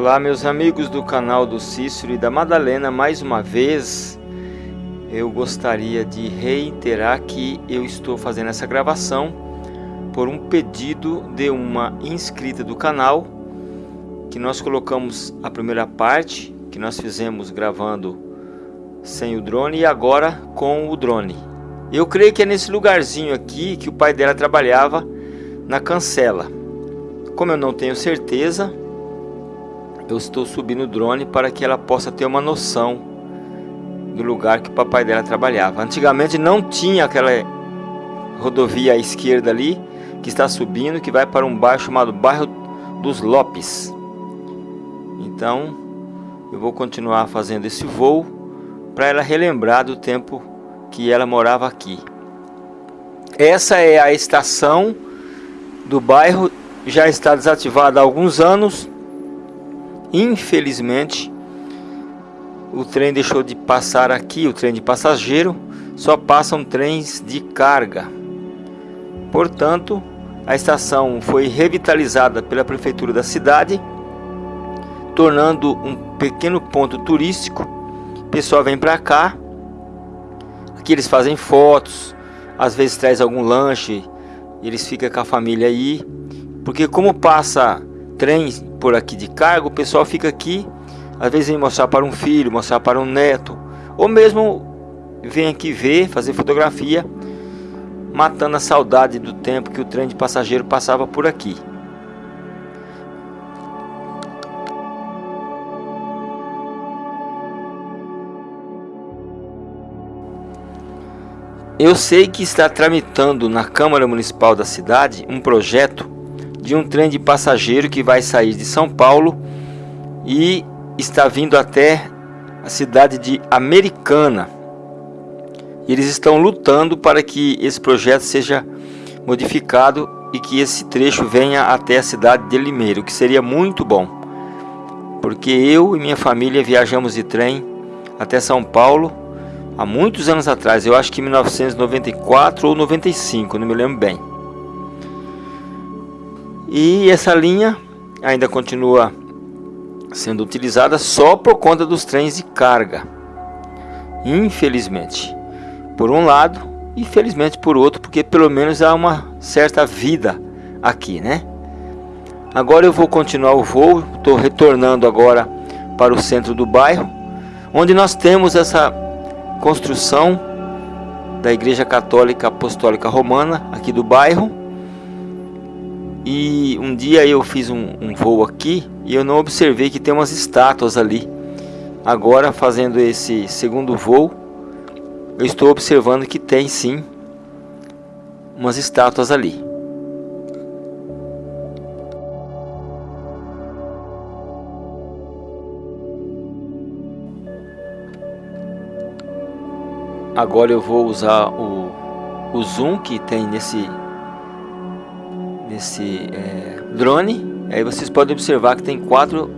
Olá meus amigos do canal do Cícero e da Madalena, mais uma vez eu gostaria de reiterar que eu estou fazendo essa gravação por um pedido de uma inscrita do canal que nós colocamos a primeira parte que nós fizemos gravando sem o drone e agora com o drone. Eu creio que é nesse lugarzinho aqui que o pai dela trabalhava na cancela. Como eu não tenho certeza, eu estou subindo o drone para que ela possa ter uma noção do lugar que o papai dela trabalhava. Antigamente não tinha aquela rodovia à esquerda ali, que está subindo, que vai para um bairro chamado Bairro dos Lopes. Então, eu vou continuar fazendo esse voo para ela relembrar do tempo que ela morava aqui. Essa é a estação do bairro, já está desativada há alguns anos Infelizmente, o trem deixou de passar aqui, o trem de passageiro, só passam trens de carga. Portanto, a estação foi revitalizada pela prefeitura da cidade, tornando um pequeno ponto turístico. O pessoal vem para cá, aqui eles fazem fotos, às vezes traz algum lanche, eles ficam com a família aí, porque como passa trem por aqui de cargo, o pessoal fica aqui, às vezes vem mostrar para um filho, mostrar para um neto, ou mesmo vem aqui ver, fazer fotografia, matando a saudade do tempo que o trem de passageiro passava por aqui. Eu sei que está tramitando na Câmara Municipal da cidade um projeto de um trem de passageiro que vai sair de São Paulo e está vindo até a cidade de Americana. Eles estão lutando para que esse projeto seja modificado e que esse trecho venha até a cidade de Limeiro, que seria muito bom. Porque eu e minha família viajamos de trem até São Paulo há muitos anos atrás, eu acho que em 1994 ou 95, não me lembro bem. E essa linha ainda continua sendo utilizada só por conta dos trens de carga. Infelizmente. Por um lado e felizmente por outro, porque pelo menos há uma certa vida aqui, né? Agora eu vou continuar o voo, estou retornando agora para o centro do bairro, onde nós temos essa construção da Igreja Católica Apostólica Romana aqui do bairro e um dia eu fiz um, um voo aqui e eu não observei que tem umas estátuas ali. Agora fazendo esse segundo voo, eu estou observando que tem sim umas estátuas ali. Agora eu vou usar o, o zoom que tem nesse nesse é, drone. Aí vocês podem observar que tem quatro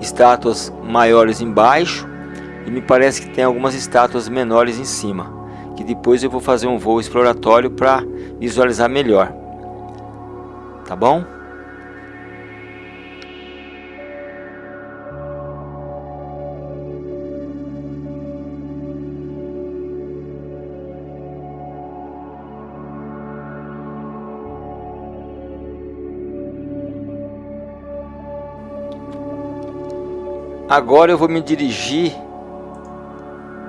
estátuas maiores embaixo e me parece que tem algumas estátuas menores em cima. Que depois eu vou fazer um voo exploratório para visualizar melhor. Tá bom? Agora eu vou me dirigir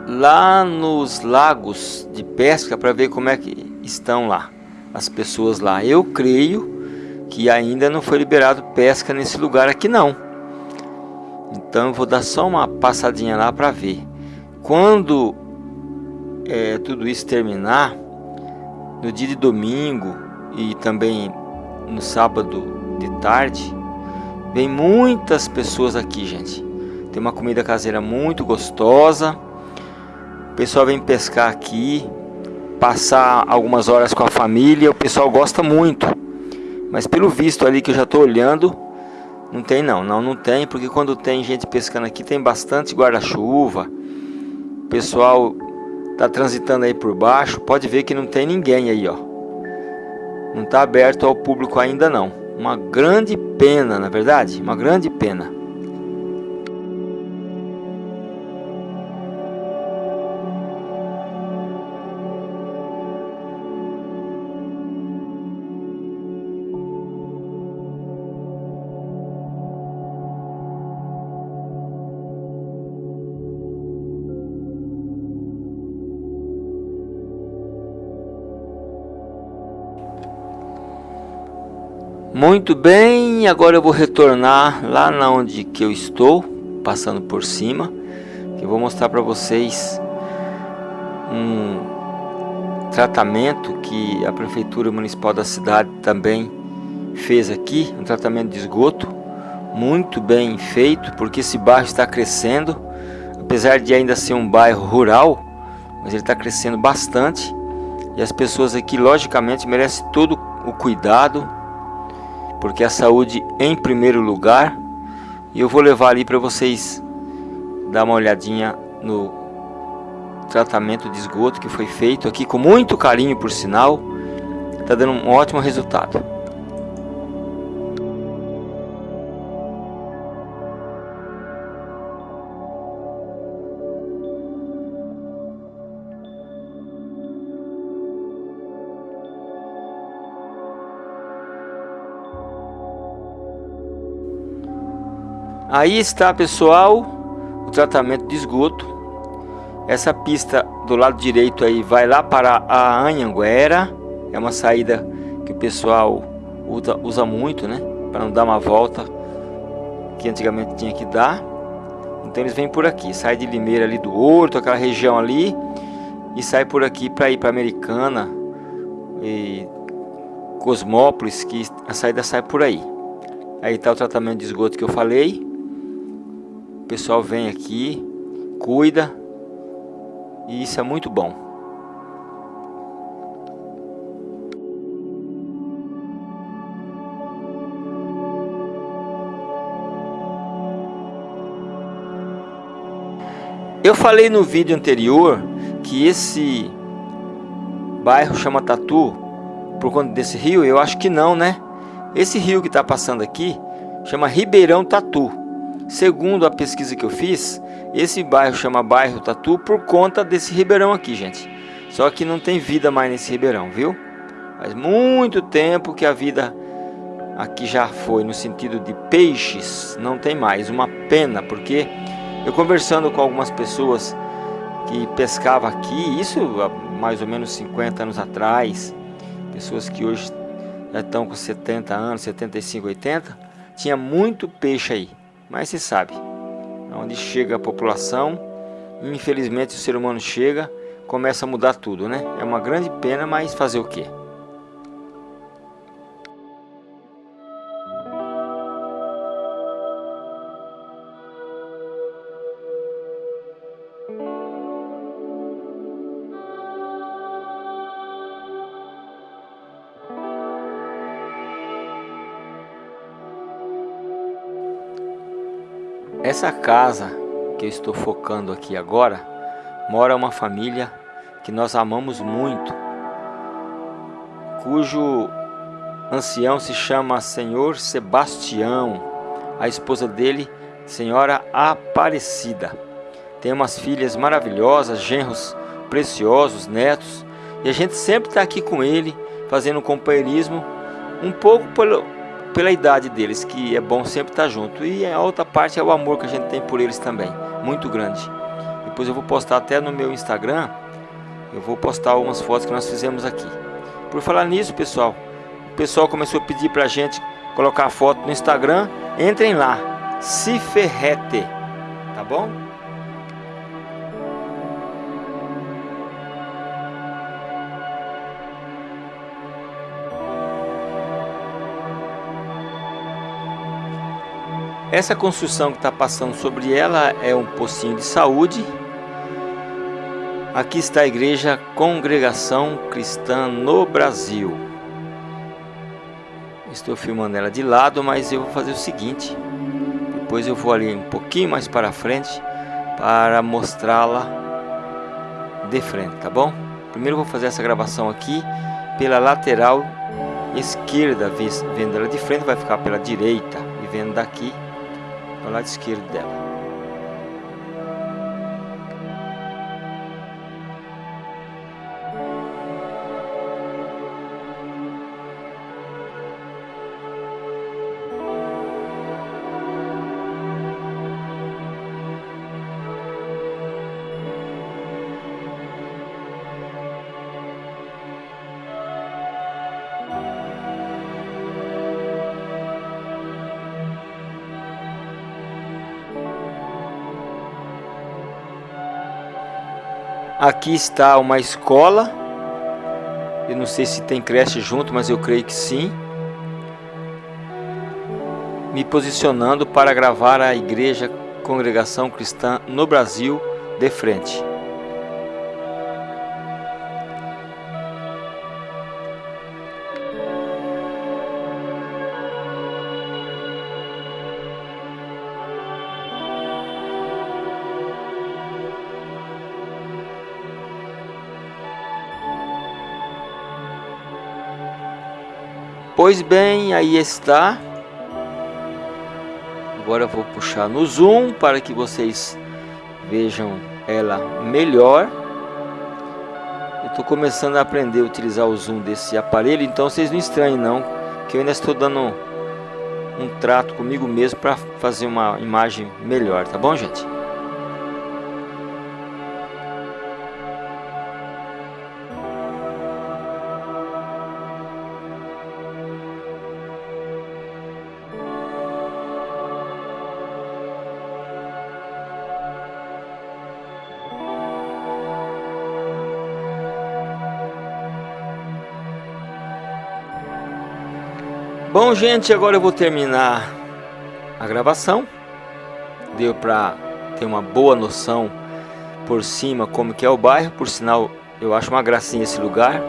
lá nos lagos de pesca para ver como é que estão lá as pessoas lá. Eu creio que ainda não foi liberado pesca nesse lugar aqui não. Então eu vou dar só uma passadinha lá para ver. Quando é, tudo isso terminar, no dia de domingo e também no sábado de tarde, vem muitas pessoas aqui, gente. Tem uma comida caseira muito gostosa. O pessoal vem pescar aqui, passar algumas horas com a família. O pessoal gosta muito. Mas pelo visto ali que eu já estou olhando, não tem não. Não, não tem, porque quando tem gente pescando aqui, tem bastante guarda-chuva. O pessoal tá transitando aí por baixo. Pode ver que não tem ninguém aí, ó. Não está aberto ao público ainda não. Uma grande pena, na verdade, uma grande pena. Muito bem, agora eu vou retornar lá na onde que eu estou, passando por cima, eu vou mostrar para vocês um tratamento que a prefeitura municipal da cidade também fez aqui, um tratamento de esgoto muito bem feito, porque esse bairro está crescendo, apesar de ainda ser um bairro rural, mas ele está crescendo bastante e as pessoas aqui logicamente merecem todo o cuidado, porque a saúde em primeiro lugar. E eu vou levar ali para vocês dar uma olhadinha no tratamento de esgoto que foi feito aqui com muito carinho por sinal. Está dando um ótimo resultado. Aí está pessoal, o tratamento de esgoto. Essa pista do lado direito aí vai lá para a Anhanguera. É uma saída que o pessoal usa, usa muito, né? Para não dar uma volta que antigamente tinha que dar. Então eles vêm por aqui, sai de Limeira ali do Horto, aquela região ali, e sai por aqui para ir para Americana e Cosmópolis, que a saída sai por aí. Aí está o tratamento de esgoto que eu falei. O pessoal vem aqui, cuida e isso é muito bom. Eu falei no vídeo anterior que esse bairro chama Tatu por conta desse rio, eu acho que não, né? Esse rio que está passando aqui chama Ribeirão Tatu. Segundo a pesquisa que eu fiz, esse bairro chama bairro Tatu por conta desse ribeirão aqui, gente. Só que não tem vida mais nesse ribeirão, viu? Faz muito tempo que a vida aqui já foi no sentido de peixes, não tem mais. Uma pena, porque eu conversando com algumas pessoas que pescavam aqui, isso há mais ou menos 50 anos atrás, pessoas que hoje já estão com 70 anos, 75, 80, tinha muito peixe aí. Mas se sabe, onde chega a população, infelizmente o ser humano chega, começa a mudar tudo, né? É uma grande pena, mas fazer o quê? Essa casa que eu estou focando aqui agora, mora uma família que nós amamos muito, cujo ancião se chama Senhor Sebastião, a esposa dele, Senhora Aparecida. Tem umas filhas maravilhosas, genros preciosos, netos, e a gente sempre está aqui com ele, fazendo companheirismo, um pouco pelo, pela idade deles, que é bom sempre estar junto. E a outra parte é o amor que a gente tem por eles também, muito grande. Depois eu vou postar até no meu Instagram, eu vou postar algumas fotos que nós fizemos aqui. Por falar nisso, pessoal, o pessoal começou a pedir pra gente colocar foto no Instagram. Entrem lá, se ferrete, tá bom? Essa construção que está passando sobre ela é um pocinho de saúde. Aqui está a igreja Congregação Cristã no Brasil. Estou filmando ela de lado, mas eu vou fazer o seguinte. Depois eu vou ali um pouquinho mais para frente para mostrá-la de frente, tá bom? Primeiro vou fazer essa gravação aqui pela lateral esquerda, vendo ela de frente vai ficar pela direita e vendo daqui ao lado esquerdo Aqui está uma escola. Eu não sei se tem creche junto, mas eu creio que sim. Me posicionando para gravar a igreja Congregação Cristã no Brasil de frente. Pois bem, aí está. Agora eu vou puxar no zoom para que vocês vejam ela melhor. Eu estou começando a aprender a utilizar o zoom desse aparelho, então vocês não estranhem não, que eu ainda estou dando um trato comigo mesmo para fazer uma imagem melhor, tá bom gente? Bom, gente, agora eu vou terminar a gravação. Deu para ter uma boa noção por cima como que é o bairro. Por sinal, eu acho uma gracinha esse lugar.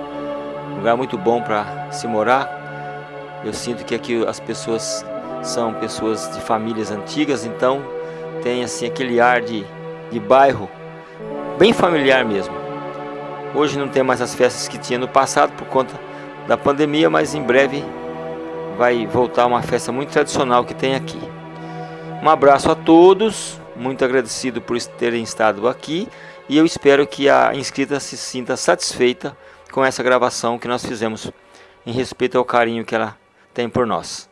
Um lugar muito bom para se morar. Eu sinto que aqui as pessoas são pessoas de famílias antigas, então tem assim aquele ar de, de bairro bem familiar mesmo. Hoje não tem mais as festas que tinha no passado por conta da pandemia, mas em breve vai voltar uma festa muito tradicional que tem aqui. Um abraço a todos, muito agradecido por terem estado aqui e eu espero que a inscrita se sinta satisfeita com essa gravação que nós fizemos em respeito ao carinho que ela tem por nós.